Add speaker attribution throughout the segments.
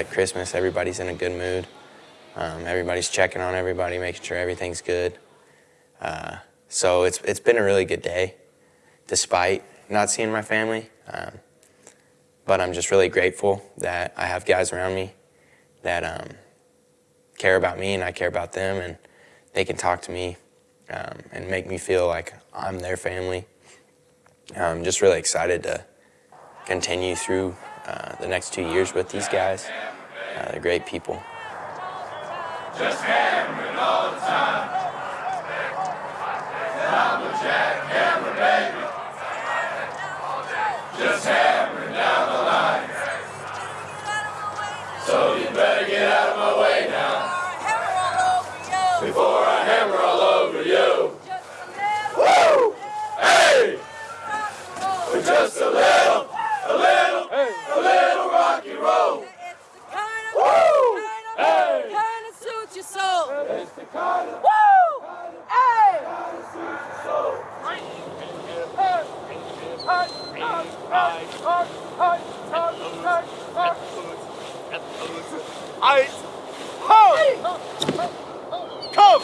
Speaker 1: like Christmas. Everybody's in a good mood. Um, everybody's checking on everybody, making sure everything's good. Uh, so it's, it's been a really good day, despite not seeing my family. Um, but I'm just really grateful that I have guys around me that um, care about me and I care about them, and they can talk to me um, and make me feel like I'm their family. I'm just really excited to continue through uh, the next two years with these guys. Uh, they're great people. Just hammering all the time. Down the line. So you better get out of my way now. Before I hammer all over you. Just a little, a little, a little rocky roll. Woo! Hey! Kind of suits kind of. Woo! Hey! Kind of suits your soul.
Speaker 2: Ice! Ho! Come!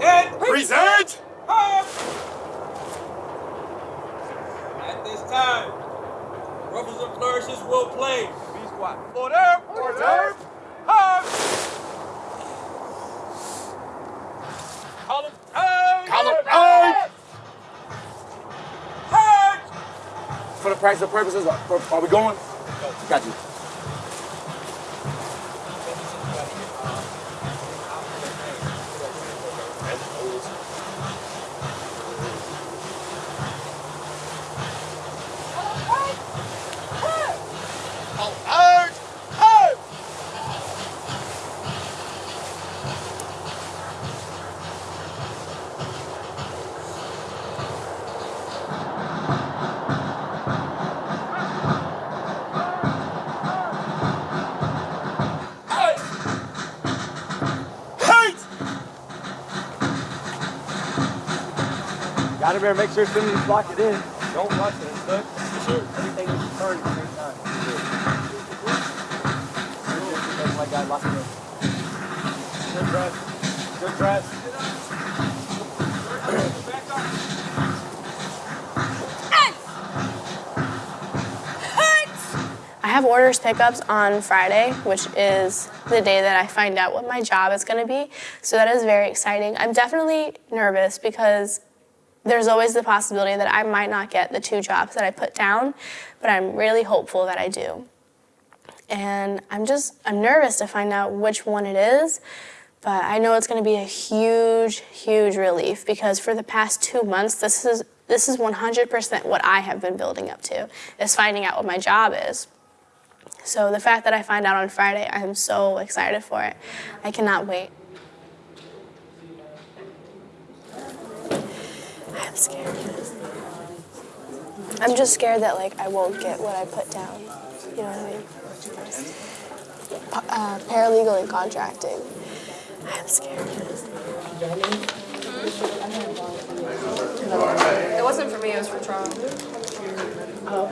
Speaker 2: Hey! Present! Present!
Speaker 3: At this time, Ruffles and Flourishes will play.
Speaker 2: Be squad. Order! Order! Hug! Column eight! Column eight! Hug!
Speaker 4: For the practical purposes, are, are we going? Got you. Gotta better make sure somebody's block it in.
Speaker 2: Don't rush it, it's good.
Speaker 4: Everything is turned at the same time. My guy locked it in.
Speaker 2: Good dress. Good dress.
Speaker 5: I have orders pickups on Friday, which is the day that I find out what my job is going to be. So that is very exciting. I'm definitely nervous because there's always the possibility that I might not get the two jobs that I put down, but I'm really hopeful that I do. And I'm just, I'm nervous to find out which one it is, but I know it's going to be a huge, huge relief because for the past two months, this is this is 100% what I have been building up to, is finding out what my job is. So the fact that I find out on Friday, I am so excited for it. I cannot wait. I'm scared. I'm just scared that like I won't get what I put down. You know what I mean? Pa- Uh, paralegal and contracting. I'm scared.
Speaker 6: It wasn't for me, it was for Tron.
Speaker 5: Oh,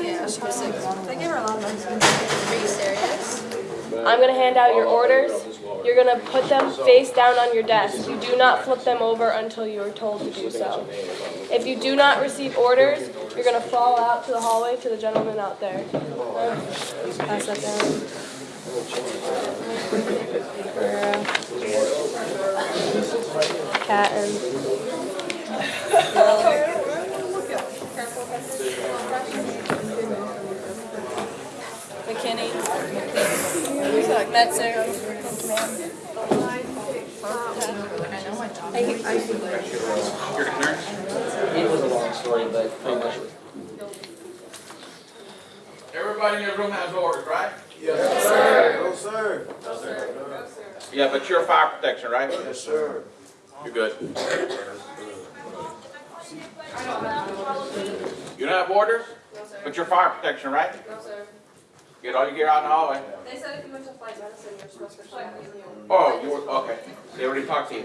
Speaker 6: Yeah, she was sick. They gave her a lot of money. Are you serious?
Speaker 7: I'm gonna hand out your orders. You're gonna put them face down on your desk. You do not flip them over until you are told to do so. If you do not receive orders, you're gonna fall out to the hallway to the gentleman out there. Pass that down. Cat and
Speaker 6: McKinney. Metzer.
Speaker 8: It was a long story, but pretty much.
Speaker 2: Everybody in the room has orders, right?
Speaker 4: Yes, sir. No, sir.
Speaker 2: Yeah, but you're fire protection, right?
Speaker 4: Yes, sir.
Speaker 2: You're good. You don't have orders? But your fire protection, right?
Speaker 6: No, sir.
Speaker 2: Get all your gear out in the hallway.
Speaker 6: They said if you went to flight medicine, you're supposed to check with you.
Speaker 2: Oh, you were, okay. They already talked to you.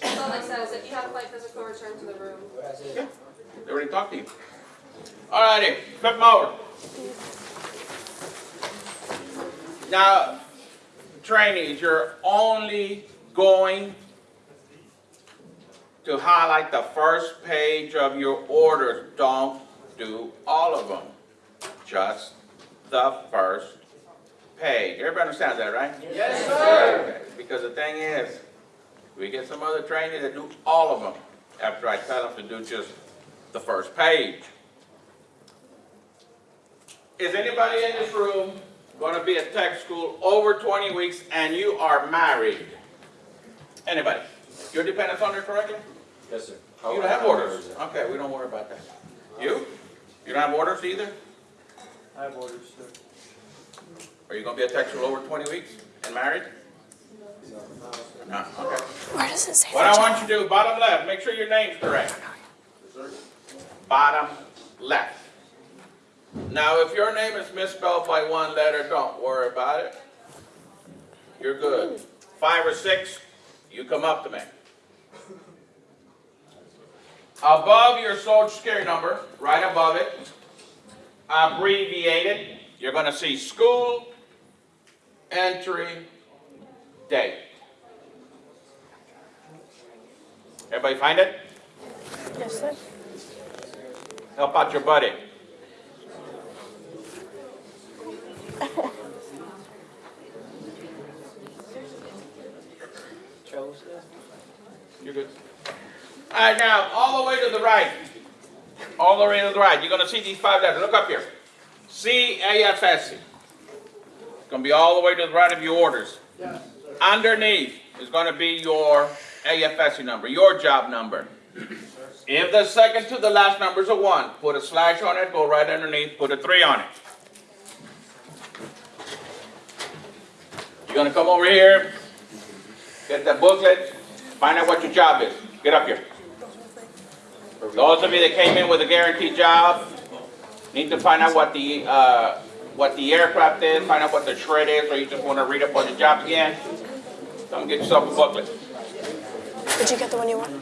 Speaker 6: That's all they said, is if you have a flight physical, return to the room. Yeah.
Speaker 2: They already talked to you. Alrighty, flip them over. Now, trainees, you're only going to highlight the first page of your orders. Don't do all of them. Just the first page. Everybody understands that, right? Yes, sir. Because the thing is, we get some other trainees that do all of them after I tell them to do just the first page. Is anybody in this room going to be at tech school over 20 weeks and you are married? Anybody? Your dependents on there correctly?
Speaker 8: Yes, sir.
Speaker 2: You don't have orders? Okay, we don't worry about that. You? You don't have orders either?
Speaker 8: I have orders, sir.
Speaker 2: Are you going to be a tech school over 20 weeks and married? No, okay.
Speaker 5: Where does it say
Speaker 2: What I
Speaker 5: that?
Speaker 2: want you to do, bottom left, make sure your name's correct. Bottom left. Now, if your name is misspelled by one letter, don't worry about it. You're good. Five or six, you come up to me. Above your social security number, right above it, abbreviated, you're gonna see school entry date. Everybody find it?
Speaker 5: Yes, sir.
Speaker 2: Help out your buddy.
Speaker 8: Chose,
Speaker 2: You're good. All right, now, all the way to the right. All the way to the right. You're gonna see these five letters. Look up here. C-A-F-S. It's gonna be all the way to the right of your orders. Underneath is gonna be your AFSC number, your job number. If the second to the last number is a one, put a slash on it, go right underneath, put a three on it. You're gonna come over here, get the booklet, find out what your job is. Get up here. Those of you that came in with a guaranteed job, need to find out what the, uh, what the aircraft is, find out what the shred is, or you just wanna read up on the job again. Come get yourself a booklet.
Speaker 5: Did you get the one you want?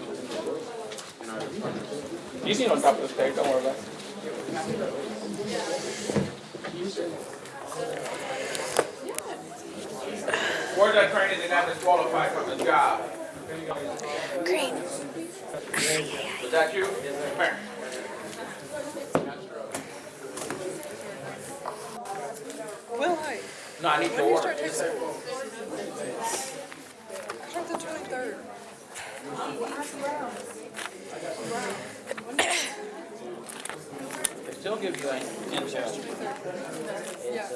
Speaker 2: You see on top of the stairs, don't worry about it. Where's that training that got disqualified from the job?
Speaker 5: Green.
Speaker 2: Was that you? Where?
Speaker 9: Will I?
Speaker 2: No, I need when to order.
Speaker 9: When do you start taking I the
Speaker 8: 23rd still give you an intel.
Speaker 9: Yeah.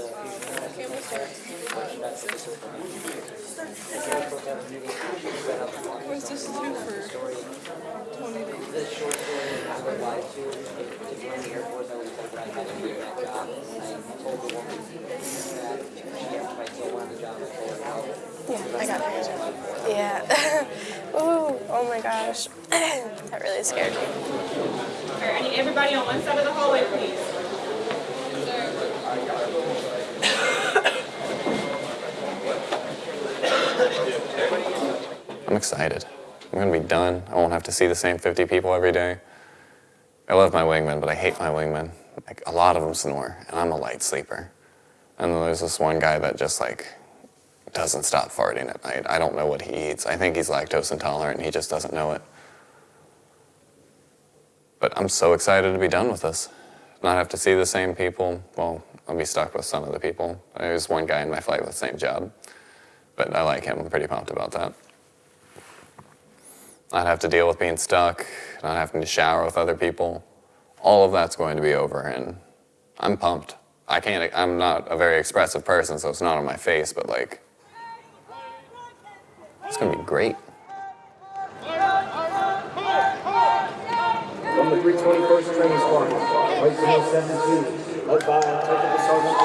Speaker 9: Was this two for twenty days?
Speaker 8: This short story I would like to, to join the Air Force, I was told I had to do that job. I told the woman that she asked if I still wanted the job, I told her no.
Speaker 5: Yeah, I got it. Yeah. Ooh, oh my gosh. that really scared me.
Speaker 10: I need everybody on one side of the hallway, please.
Speaker 11: I'm excited. I'm gonna be done. I won't have to see the same 50 people every day. I love my wingmen, but I hate my wingmen. Like a lot of them snore, and I'm a light sleeper. And then there's this one guy that just like doesn't stop farting at night. I don't know what he eats. I think he's lactose intolerant, and he just doesn't know it. But I'm so excited to be done with this. Not have to see the same people. Well, I'll be stuck with some of the people. There's one guy in my flight with the same job, but I like him. I'm pretty pumped about that. Not have to deal with being stuck, not having to shower with other people. All of that's going to be over, and I'm pumped. I can't, I'm not a very expressive person, so it's not on my face, but like, it's gonna be great.
Speaker 12: 17, led by uh, Sergeant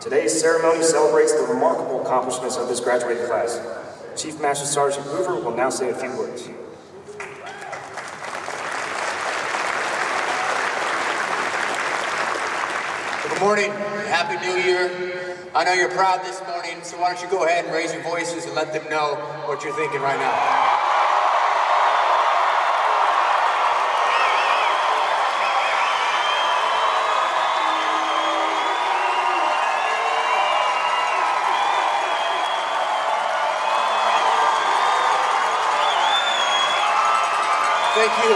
Speaker 12: Today's ceremony celebrates the remarkable accomplishments of this graduating class. Chief Master Sergeant Hoover will now say a few words.
Speaker 13: Morning. Happy New Year. I know you're proud this morning, so why don't you go ahead and raise your voices and let them know what you're thinking right now. Thank you.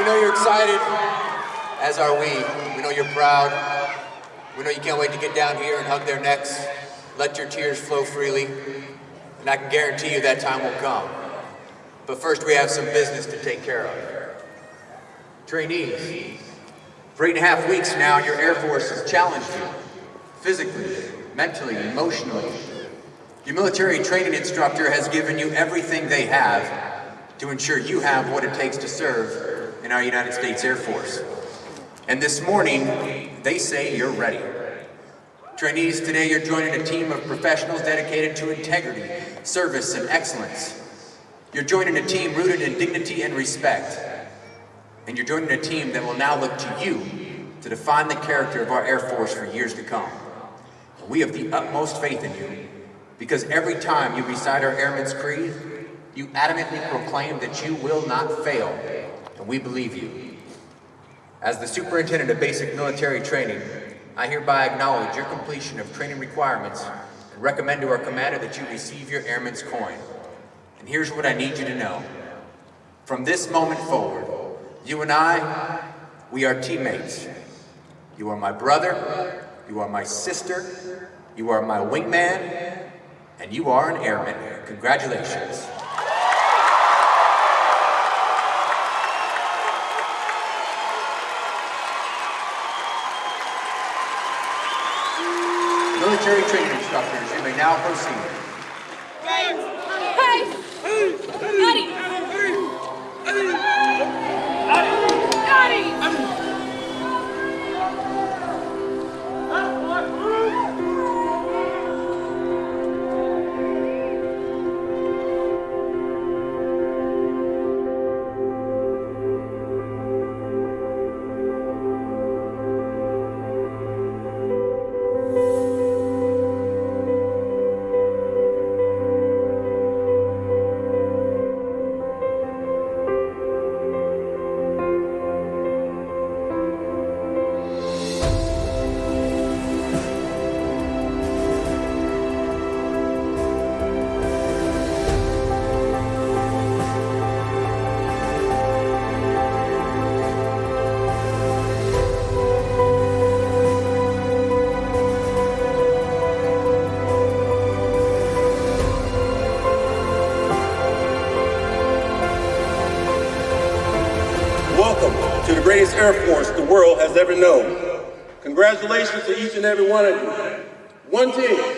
Speaker 13: We know you're excited, as are we. We know you're proud. We know you can't wait to get down here and hug their necks, let your tears flow freely, and I can guarantee you that time will come. But first, we have some business to take care of. Trainees, for eight and a half weeks now, your Air Force has challenged you physically, mentally, emotionally. Your military training instructor has given you everything they have to ensure you have what it takes to serve in our United States Air Force. And this morning, they say you're ready. Trainees, today you're joining a team of professionals dedicated to integrity, service, and excellence. You're joining a team rooted in dignity and respect. And you're joining a team that will now look to you to define the character of our Air Force for years to come. We have the utmost faith in you because every time you recite our Airman's Creed, you adamantly proclaim that you will not fail, and we believe you. As the Superintendent of Basic Military Training, I hereby acknowledge your completion of training requirements and recommend to our commander that you receive your Airman's Coin. And here's what I need you to know. From this moment forward, you and I, we are teammates. You are my brother, you are my sister, you are my wingman, and you are an airman. Congratulations. Now proceed.
Speaker 14: Ever known. Congratulations to each and every one of you. One team.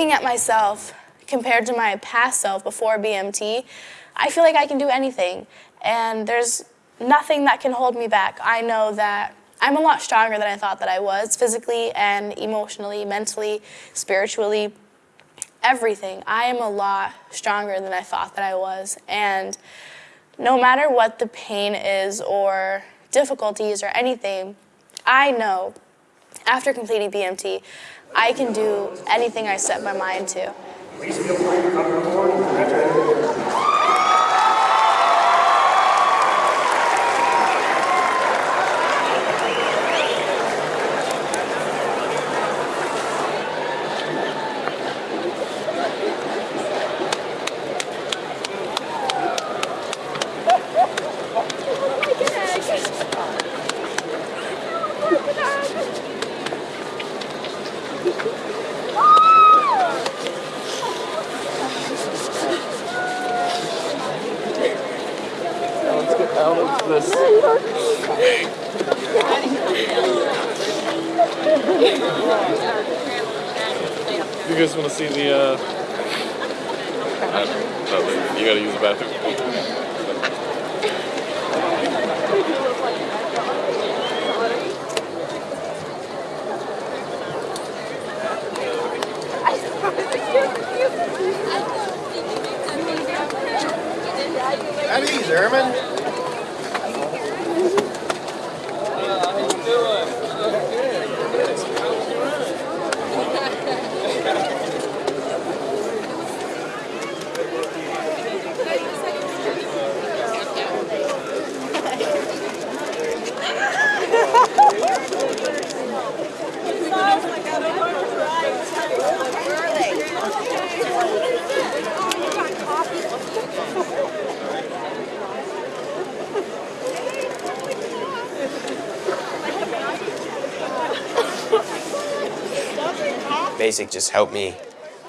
Speaker 5: Looking at myself compared to my past self before BMT, I feel like I can do anything. And there's nothing that can hold me back. I know that I'm a lot stronger than I thought that I was, physically and emotionally, mentally, spiritually, everything. I am a lot stronger than I thought that I was. And no matter what the pain is or difficulties or anything, I know after completing BMT, I can do anything I set my mind to.
Speaker 1: Just helped me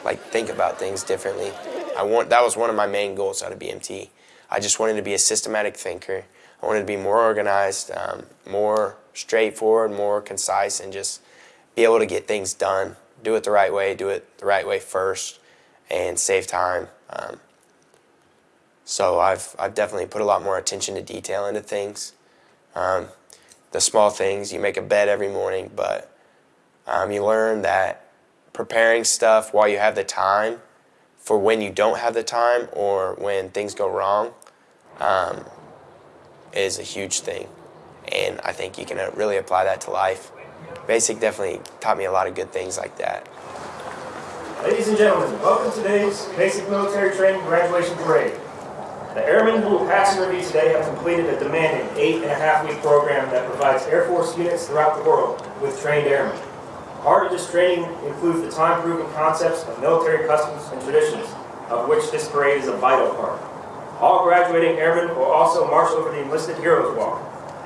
Speaker 1: like think about things differently. I want that was one of my main goals out of BMT. I just wanted to be a systematic thinker. I wanted to be more organized, um, more straightforward, more concise, and just be able to get things done. Do it the right way, do it the right way first, and save time. Um, so I've, I've definitely put a lot more attention to detail into things. Um, the small things, you make a bed every morning, but um, you learn that preparing stuff while you have the time for when you don't have the time or when things go wrong um, is a huge thing. And I think you can uh, really apply that to life. Basic definitely taught me a lot of good things like that.
Speaker 12: Ladies and gentlemen, welcome to today's Basic Military Training Graduation Parade. The airmen who will pass review today have completed a demanding eight and a half week program that provides Air Force units throughout the world with trained airmen. Part of this training includes the time-proven concepts of military customs and traditions, of which this parade is a vital part. All graduating airmen will also march over the Enlisted Heroes Walk.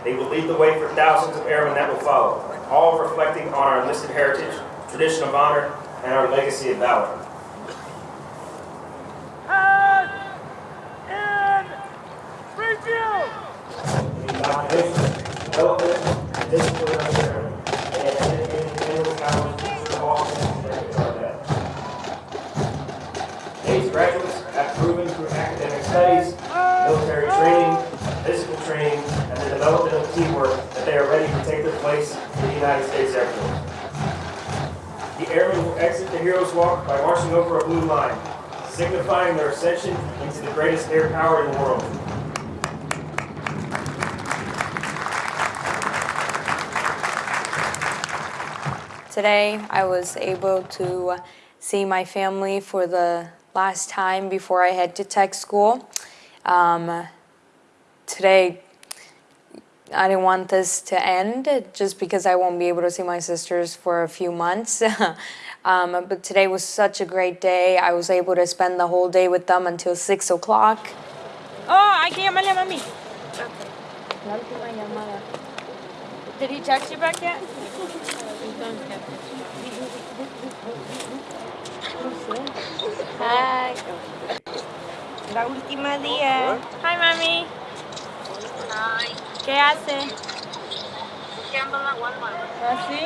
Speaker 12: They will lead the way for thousands of airmen that will follow, all reflecting on our enlisted heritage, tradition of honor, and our legacy of valor. Development of teamwork that they are ready to take their place in the United States Air Force. The airmen will exit the Heroes Walk by marching over a blue line, signifying their ascension into the greatest air power in the world.
Speaker 15: Today, I was able to see my family for the last time before I head to tech school. Um, today, I didn't want this to end just because I won't be able to see my sisters for a few months. um, but today was such a great day. I was able to spend the whole day with them until 6 o'clock.
Speaker 7: Oh, hay que llamarle a mami. La última llamada. Did he text you back yet? Hi. La última día. Hi, mami. ¿Qué hace?
Speaker 16: Buscando la Walmart.
Speaker 7: ¿Ah, sí?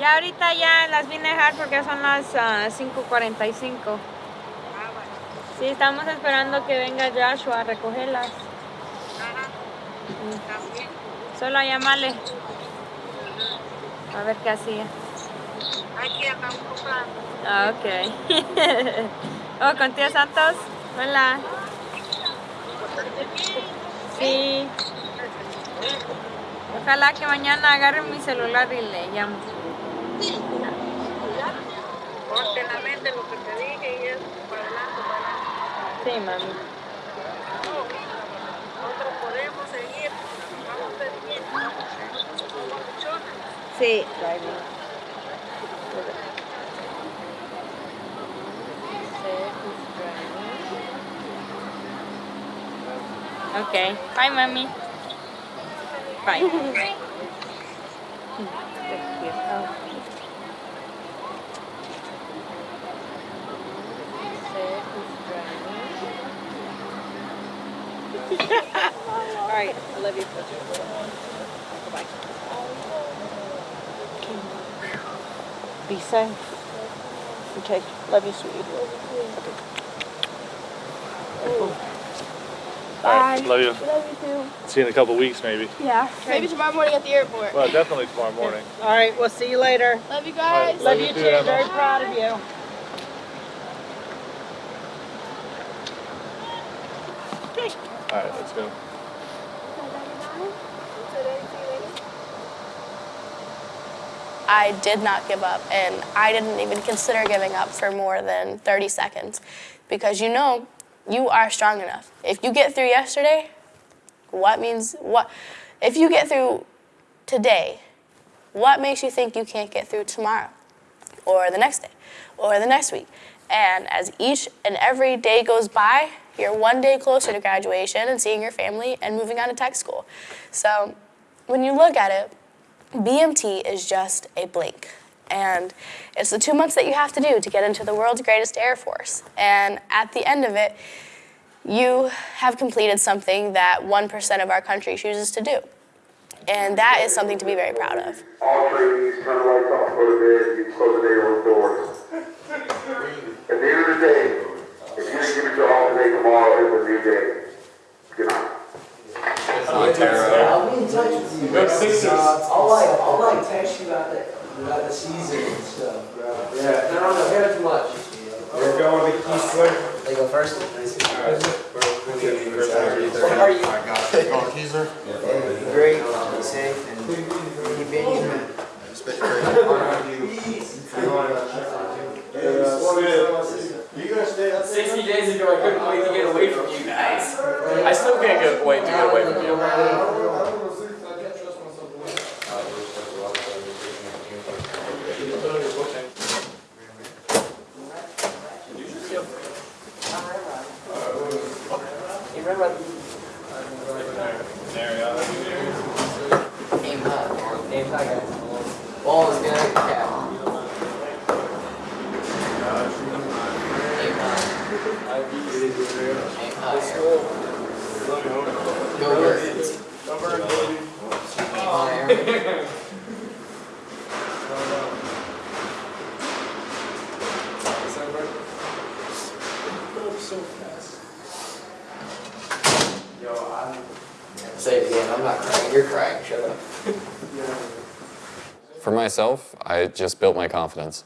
Speaker 17: Ya ahorita ya las vine a dejar porque son las ah, 5.45. Sí, estamos esperando que venga Joshua a recogerlas. Mm. Solo a llamarle. A ver qué hacía.
Speaker 16: Aquí acá un.
Speaker 17: Ah, ok. oh, con tía Santos. Hola. Sí. Ojalá que mañana agarre mi celular y le llamo.
Speaker 16: Ponte en la mente lo que te dije y es para adelante, para adelante.
Speaker 17: Sí, mami.
Speaker 16: Nosotros podemos seguir, vamos a ser bien, somos luchonas.
Speaker 17: Sí. Okay. Bye, mommy. Bye.
Speaker 6: All right, I love you. Bye.
Speaker 18: Be safe. Okay, love you, sweetie.
Speaker 19: All right, love you.
Speaker 5: Love you too.
Speaker 19: See you in a couple weeks, maybe.
Speaker 5: Yeah. Maybe tomorrow morning at the airport.
Speaker 19: Well, definitely tomorrow morning.
Speaker 18: All right, we'll see you later.
Speaker 5: Love you
Speaker 19: All right,
Speaker 5: guys.
Speaker 18: Love you too.
Speaker 19: Emma.
Speaker 18: Very proud of you.
Speaker 19: All right, let's go.
Speaker 5: I did not give up, and I didn't even consider giving up for more than 30 seconds because you know you are strong enough. If you get through yesterday, what means what? If you get through today, what makes you think you can't get through tomorrow, or the next day, or the next week? And as each and every day goes by, you're one day closer to graduation and seeing your family and moving on to tech school. So when you look at it, BMT is just a blink. And it's the two months that you have to do to get into the world's greatest Air Force. And at the end of it, you have completed something that 1% of our country chooses to do. And that is something to be very proud of.
Speaker 20: All trainees turn the lights off, go to bed, you close the day on doors. At the end of the day, if you didn't give it your all today, tomorrow is a new day. Good night.
Speaker 21: I'll be in touch with you.
Speaker 20: Go Sixers.
Speaker 21: Uh, I'll like, I'll like text you about the, about the season and stuff, bro. Yeah. No, no, no, hear too much.
Speaker 12: We're going with Keith
Speaker 21: They go first?
Speaker 12: How
Speaker 21: are you?
Speaker 12: I got it. Going Keezer?
Speaker 21: Hey, Great, be safe, and keep being
Speaker 4: You gonna stay up
Speaker 22: 60 days ago, I couldn't wait to get away from you guys. I still can't get wait to get away from you.
Speaker 21: Aim high. Aim high, guys. Ball is gonna cap. Aim high. Aim high. Go birds. Aim higher.
Speaker 4: so fast.
Speaker 21: Say it again. I'm not crying. You're crying. Shut up.
Speaker 11: For myself, I just built my confidence.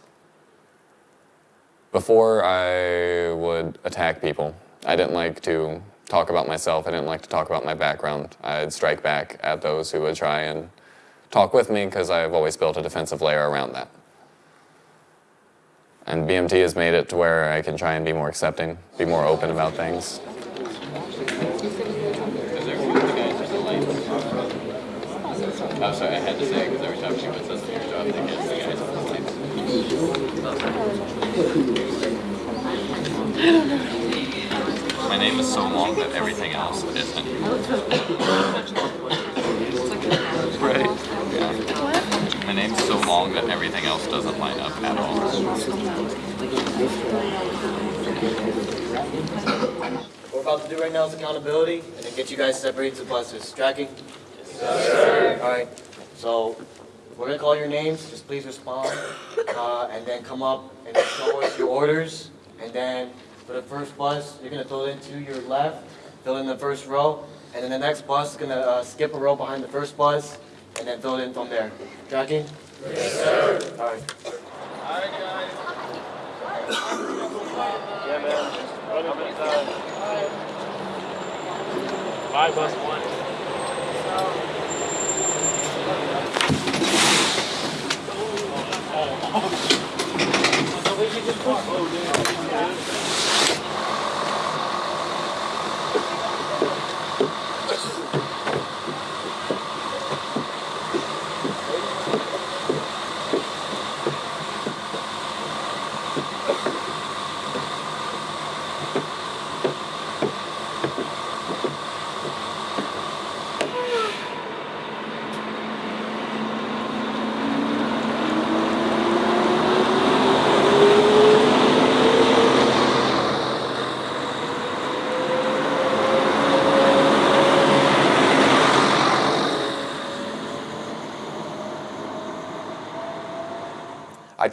Speaker 11: Before I would attack people, I didn't like to talk about myself. I didn't like to talk about my background. I'd strike back at those who would try and talk with me because I've always built a defensive layer around that. And BMT has made it to where I can try and be more accepting, be more open about things.
Speaker 22: I'm sorry, I had to say because every time she puts us in your job, they get the guys on the line. My name is so long that everything else isn't. Right. Yeah. My name's so long that everything else doesn't line up at all.
Speaker 23: What we're about to do right now is accountability, and then get you guys separated to buses. Tracking?
Speaker 22: Yes, sir.
Speaker 23: All right. So, we're gonna call your names, just please respond, uh, and then come up and show us your orders. And then for the first bus, you're gonna fill it to your left, fill in the first row, and then the next bus is gonna uh, skip a row behind the first bus, and then fill it in from there. Tracking? Yes, sir. All right. Guys.
Speaker 19: Yeah, man. Run a bit time. Bus one.
Speaker 1: I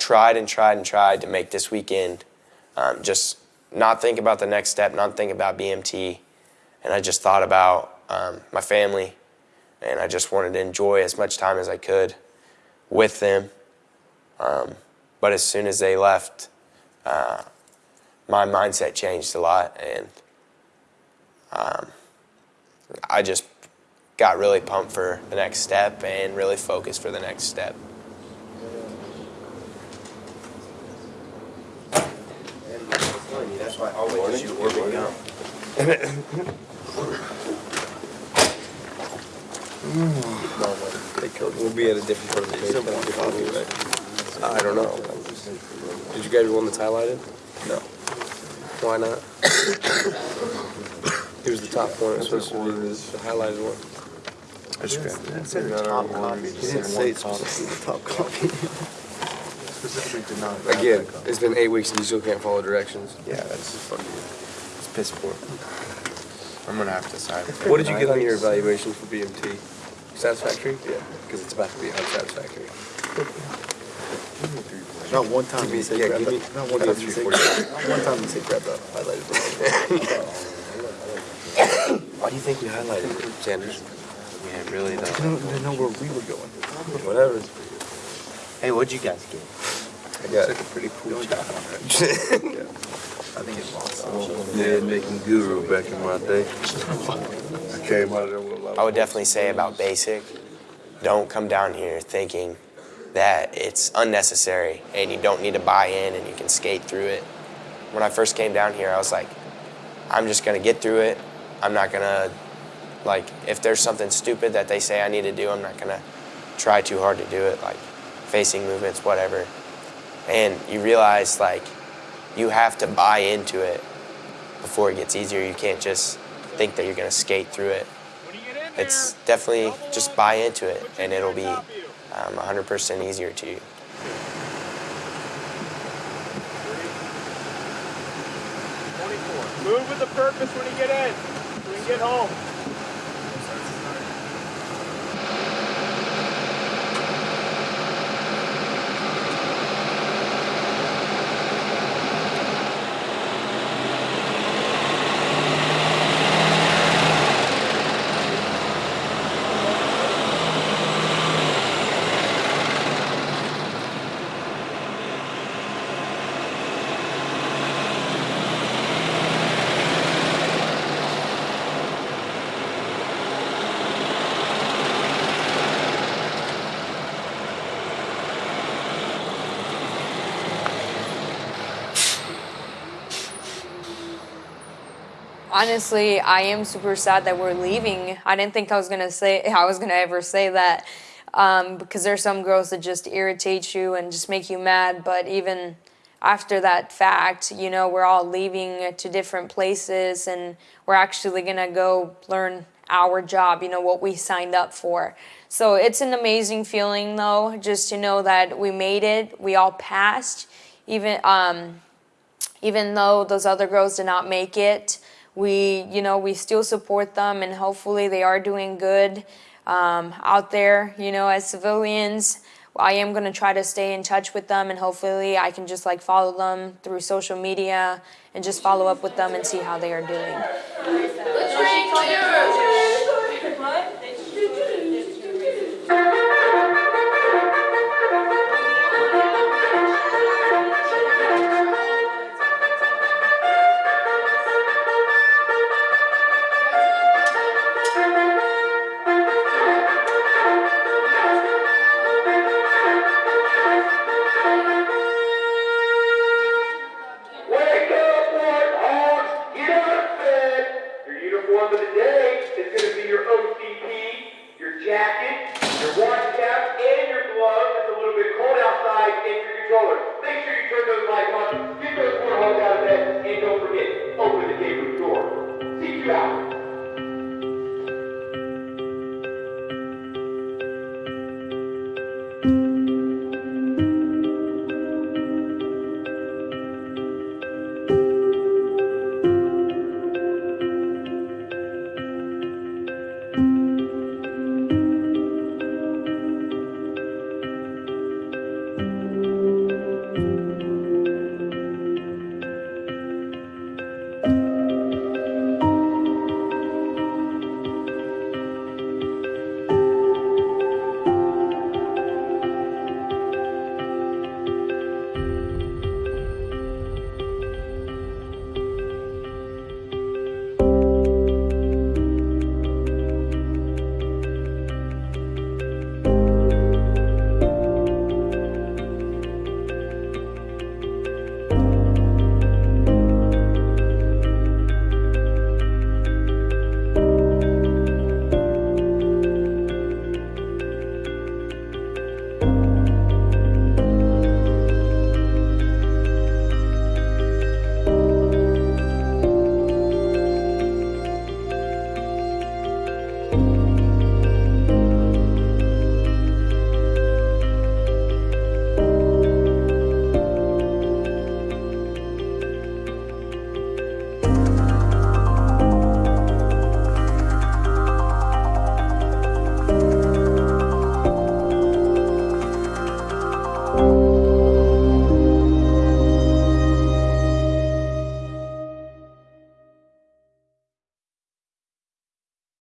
Speaker 1: tried and tried and tried to make this weekend um, just not think about the next step, not think about BMT, and I just thought about um, my family, and I just wanted to enjoy as much time as I could with them. Um, but as soon as they left, uh, my mindset changed a lot, and um, I just got really pumped for the next step and really focused for the next step.
Speaker 24: That's why I always shoot or big gum.
Speaker 25: We'll be at a different part of the page. I don't know. Did you guys want that's highlighted? No. Why not? Here's the top one. It's supposed to be the highlighted one.
Speaker 24: I just grabbed it. It said the top copy. He didn't say it's supposed to be the top copy. Specifically did not.
Speaker 25: Again, it's been eight weeks and you still can't follow directions.
Speaker 24: Yeah, that's fucking, it's piss poor. I'm gonna have to decide.
Speaker 25: What did you get on your evaluation for BMT? Satisfactory? Yeah, because it's about to be unsatisfactory.
Speaker 24: Not one time you say
Speaker 25: Yeah,
Speaker 24: grab
Speaker 25: give me-
Speaker 24: not one
Speaker 25: I
Speaker 24: time you say,
Speaker 25: 340.
Speaker 24: not one time you say grab that highlighted.
Speaker 25: Why do you think we highlighted it, Sanders?
Speaker 24: Yeah, really though. I don't know where we were going.
Speaker 25: Whatever.
Speaker 24: Hey, what'd you guys get?
Speaker 25: I got
Speaker 24: Took a pretty cool job on it. I think it's awesome.
Speaker 26: Yeah, making guru back in my day. I came out of there with a lot
Speaker 1: I would definitely say about basic, don't come down here thinking that it's unnecessary and you don't need to buy in and you can skate through it. When I first came down here, I was like, I'm just gonna get through it. I'm not gonna, like, if there's something stupid that they say I need to do, I'm not gonna try too hard to do it, like facing movements, whatever. And you realize, like, you have to buy into it before it gets easier. You can't just think that you're gonna skate through it. It's definitely just buy into it and it'll be um, 100% easier to you.
Speaker 19: Move with the purpose when you get in, when you get home.
Speaker 15: Honestly, I am super sad that we're leaving. I didn't think I was gonna say I was gonna ever say that um, because there's some girls that just irritate you and just make you mad. But even after that fact, you know, we're all leaving to different places and we're actually gonna go learn our job. You know what we signed up for. So it's an amazing feeling though, just to know that we made it. We all passed, even. Um, even though those other girls did not make it we you know we still support them and hopefully they are doing good um, out there you know as civilians
Speaker 27: I am gonna try to stay in touch with them and hopefully I can just like follow them through social media and just follow up with them and see how they are doing.